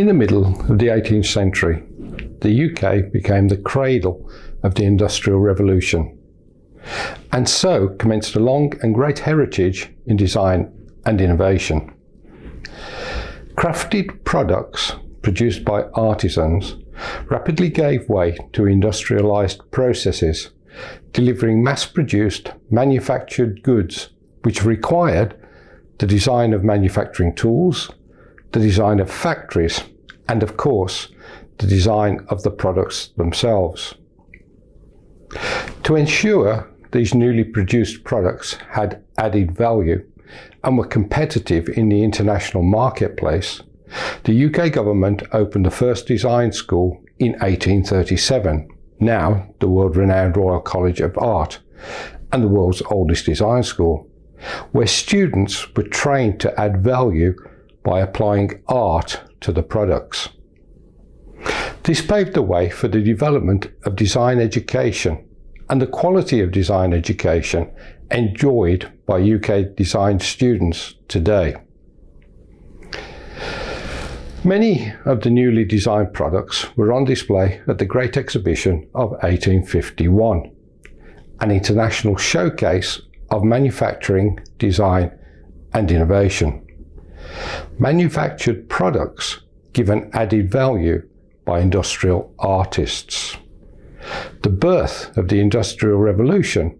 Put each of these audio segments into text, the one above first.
In the middle of the 18th century, the UK became the cradle of the Industrial Revolution, and so commenced a long and great heritage in design and innovation. Crafted products produced by artisans rapidly gave way to industrialised processes, delivering mass-produced, manufactured goods which required the design of manufacturing tools, the design of factories, and of course, the design of the products themselves. To ensure these newly produced products had added value and were competitive in the international marketplace, the UK government opened the first design school in 1837, now the world-renowned Royal College of Art, and the world's oldest design school, where students were trained to add value by applying art to the products. This paved the way for the development of design education and the quality of design education enjoyed by UK design students today. Many of the newly designed products were on display at the Great Exhibition of 1851, an international showcase of manufacturing, design and innovation. Manufactured products give an added value by industrial artists. The birth of the Industrial Revolution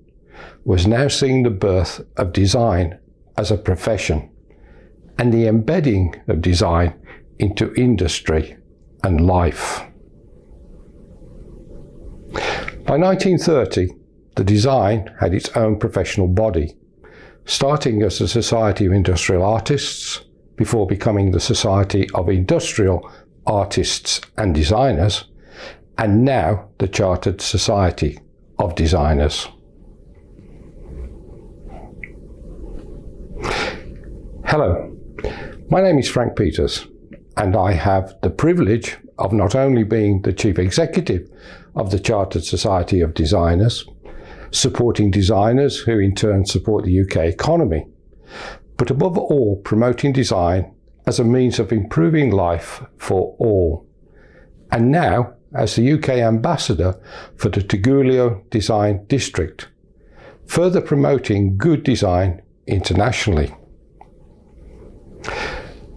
was now seeing the birth of design as a profession and the embedding of design into industry and life. By 1930, the design had its own professional body, starting as a Society of Industrial Artists before becoming the Society of Industrial Artists and Designers, and now the Chartered Society of Designers. Hello, my name is Frank Peters and I have the privilege of not only being the Chief Executive of the Chartered Society of Designers, supporting designers who in turn support the UK economy, but above all promoting design as a means of improving life for all. And now as the UK ambassador for the Tigullio Design District, further promoting good design internationally.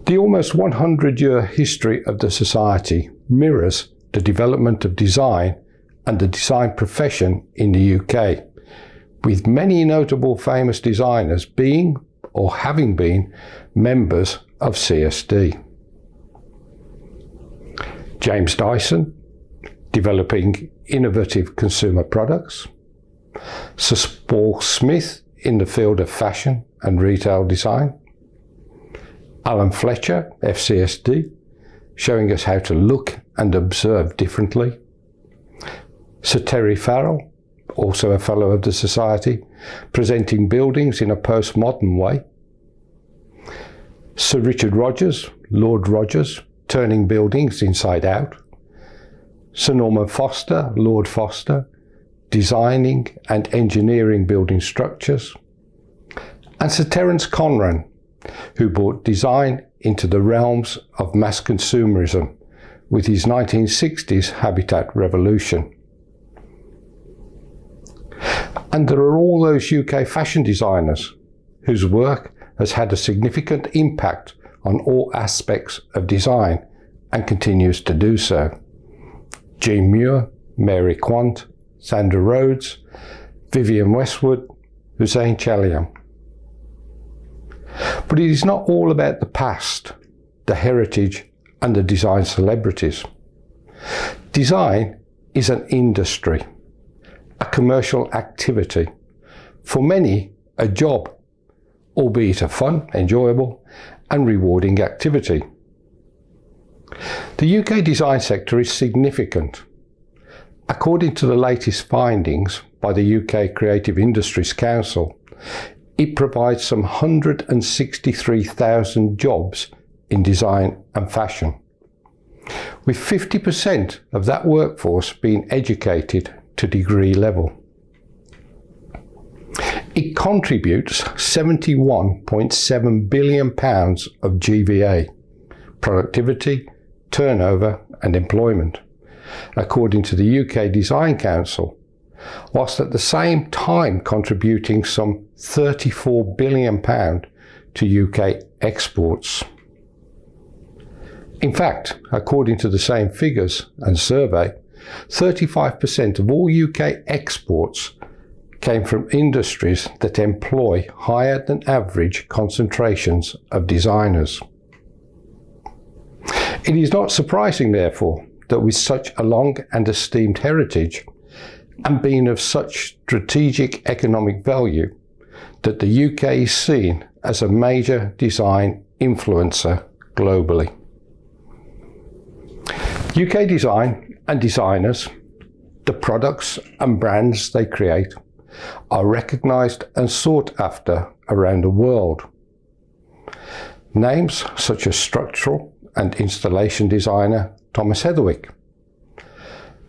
The almost 100-year history of the Society mirrors the development of design and the design profession in the UK, with many notable famous designers being or having been members of CSD. James Dyson, developing innovative consumer products. Sir Paul Smith in the field of fashion and retail design. Alan Fletcher, FCSD, showing us how to look and observe differently. Sir Terry Farrell, also a Fellow of the Society, presenting buildings in a postmodern way. Sir Richard Rogers, Lord Rogers, turning buildings inside out. Sir Norman Foster, Lord Foster, designing and engineering building structures, and Sir Terence Conran, who brought design into the realms of mass consumerism with his 1960s habitat revolution. And there are all those UK fashion designers whose work has had a significant impact on all aspects of design and continues to do so. Jean Muir, Mary Quant, Zandra Rhodes, Vivienne Westwood, Hussein Chalayan. But it is not all about the past, the heritage and the design celebrities. Design is an industry, a commercial activity, for many a job, albeit a fun, enjoyable and rewarding activity. The UK design sector is significant. According to the latest findings by the UK Creative Industries Council, it provides some 163,000 jobs in design and fashion, with 50% of that workforce being educated to degree level. It contributes £71.7 billion of GVA, productivity, turnover and employment, according to the UK Design Council, whilst at the same time contributing some £34 billion to UK exports. In fact, according to the same figures and survey, 35% of all UK exports came from industries that employ higher than average concentrations of designers. It is not surprising, therefore, that with such a long and esteemed heritage, and being of such strategic economic value, that the UK is seen as a major design influencer globally. UK design and designers, the products and brands they create, are recognised and sought after around the world. Names such as structural and installation designer Thomas Heatherwick,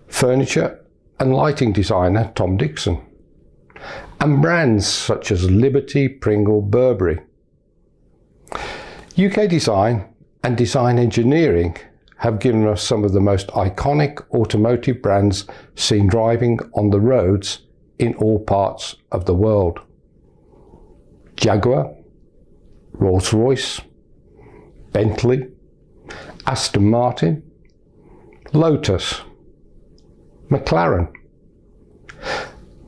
furniture and lighting designer Tom Dixon, and brands such as Liberty, Pringle, Burberry. UK design and design engineering have given us some of the most iconic automotive brands seen driving on the roads in all parts of the world. Jaguar, Rolls-Royce, Bentley, Aston Martin, Lotus, McLaren,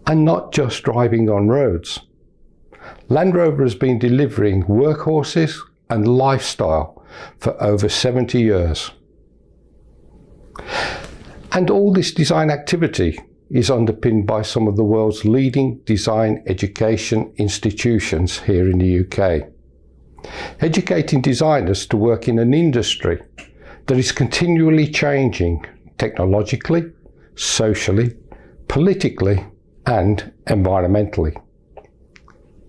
and not just driving on roads. Land Rover has been delivering workhorses and lifestyle for over 70 years. And all this design activity is underpinned by some of the world's leading design education institutions here in the UK. Educating designers to work in an industry that is continually changing technologically, socially, politically and environmentally.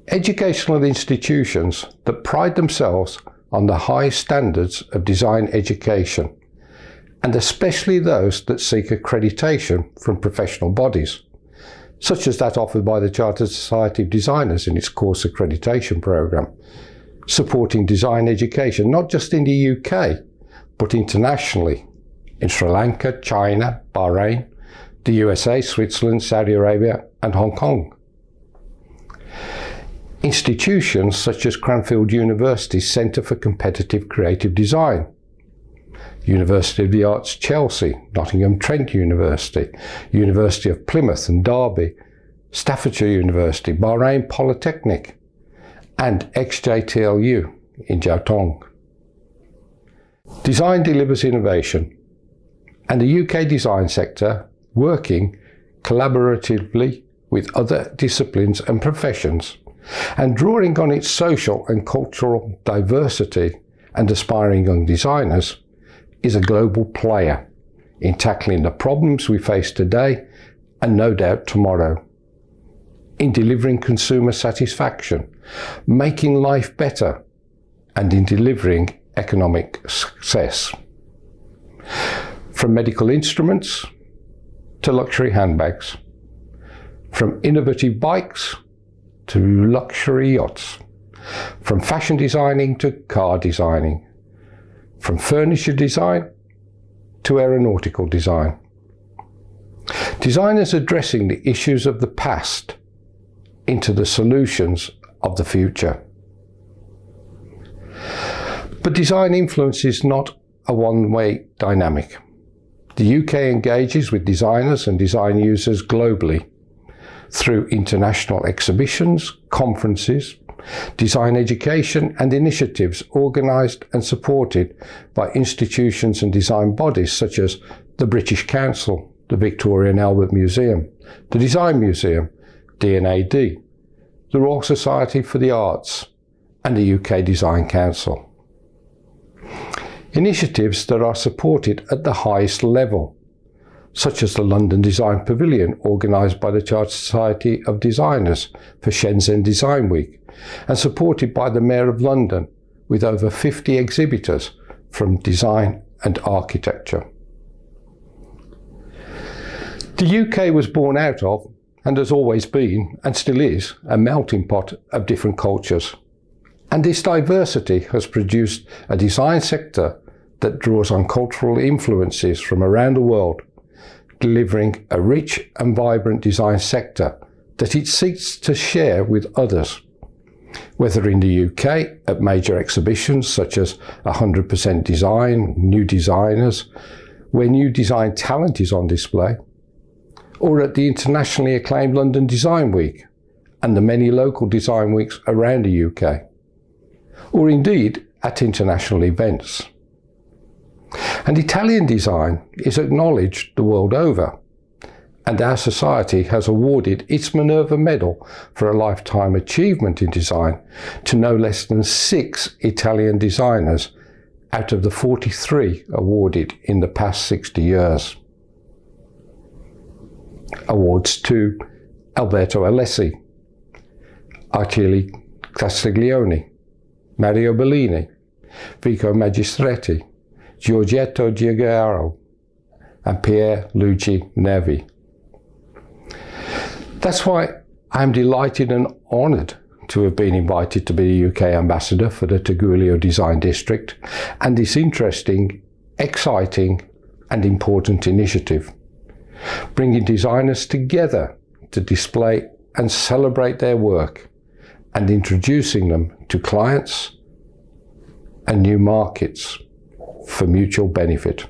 Educational institutions that pride themselves on the high standards of design education and especially those that seek accreditation from professional bodies, such as that offered by the Chartered Society of Designers in its course accreditation programme, supporting design education not just in the UK, but internationally, in Sri Lanka, China, Bahrain, the USA, Switzerland, Saudi Arabia and Hong Kong. Institutions such as Cranfield University's Centre for Competitive Creative Design, University of the Arts Chelsea, Nottingham Trent University, University of Plymouth and Derby, Staffordshire University, Bahrain Polytechnic, and XJTLU in Jiaotong. Design delivers innovation, and the UK design sector, working collaboratively with other disciplines and professions, and drawing on its social and cultural diversity and aspiring young designers, is a global player in tackling the problems we face today and no doubt tomorrow. In delivering consumer satisfaction, making life better, and in delivering economic success. From medical instruments to luxury handbags, from innovative bikes to luxury yachts, from fashion designing to car designing, from furniture design to aeronautical design. Designers addressing the issues of the past into the solutions of the future. But design influence is not a one-way dynamic. The UK engages with designers and design users globally through international exhibitions, conferences, design education and initiatives organised and supported by institutions and design bodies such as the British Council, the Victoria and Albert Museum, the Design Museum, D&AD, the Royal Society for the Arts and the UK Design Council. Initiatives that are supported at the highest level such as the London Design Pavilion organised by the Chartered Society of Designers for Shenzhen Design Week and supported by the Mayor of London with over 50 exhibitors from design and architecture. The UK was born out of and has always been, and still is, a melting pot of different cultures. And this diversity has produced a design sector that draws on cultural influences from around the world, delivering a rich and vibrant design sector that it seeks to share with others. Whether in the UK at major exhibitions such as 100% Design, New Designers, where new design talent is on display, or at the internationally acclaimed London Design Week and the many local design weeks around the UK, or indeed at international events. And Italian design is acknowledged the world over, and our society has awarded its Minerva Medal for a lifetime achievement in design to no less than six Italian designers out of the 43 awarded in the past 60 years. Awards to Alberto Alessi, Achille Castiglioni, Mario Bellini, Vico Magistretti, Giorgetto Giugiaro, and Pier Luigi Nervi. That's why I'm delighted and honoured to have been invited to be the UK ambassador for the Tigullio Design District and this interesting, exciting and important initiative, bringing designers together to display and celebrate their work and introducing them to clients and new markets for mutual benefit.